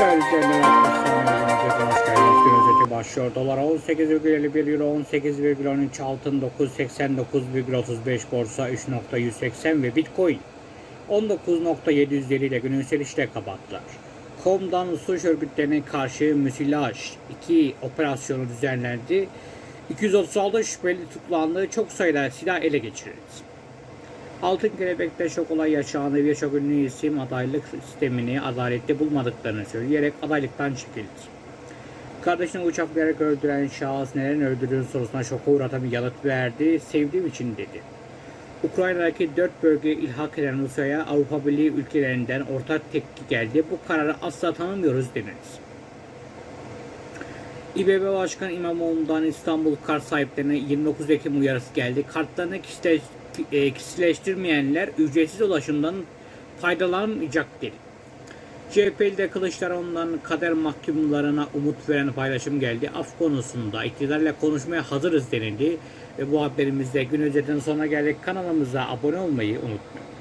Değerli. Gün özeti başlıyor. Dolar 18,51 Euro 18,13 altın 989,35 borsa 3.180 ve Bitcoin 19.750 ile günün yükselişle kapattılar. Kom'dan suç örgütlerine karşı müsilaj 2 operasyonu düzenlendi. 236 şüpheli tutuklandı. Çok sayıda silah ele geçirildi. Altın Kelebek'te şok olay yaşandı. Birçok ünlü isim adaylık sistemini adaletli bulmadıklarını söyleyerek adaylıktan çekildi. Kardeşini uçaklayarak öldüren şahıs neden öldürdüğün sorusuna şoka uğratan bir yanıt verdi. Sevdiğim için dedi. Ukrayna'daki dört bölge ilhak eden Rusya'ya Avrupa Birliği ülkelerinden ortak tepki geldi. Bu kararı asla tanımıyoruz deniriz. İBB Başkanı İmamoğlu'ndan İstanbul kart sahiplerine 29 Ekim uyarısı geldi. Kartlarını kişileş- e, kişileştirmeyenler ücretsiz ulaşımdan faydalanmayacak dedi. CHP'li de Kılıçdaroğlu'ndan kader mahkumlarına umut veren paylaşım geldi. Af konusunda iktidarla konuşmaya hazırız denildi. Ve bu haberimizde gün önceden sonuna geldik. Kanalımıza abone olmayı unutmayın.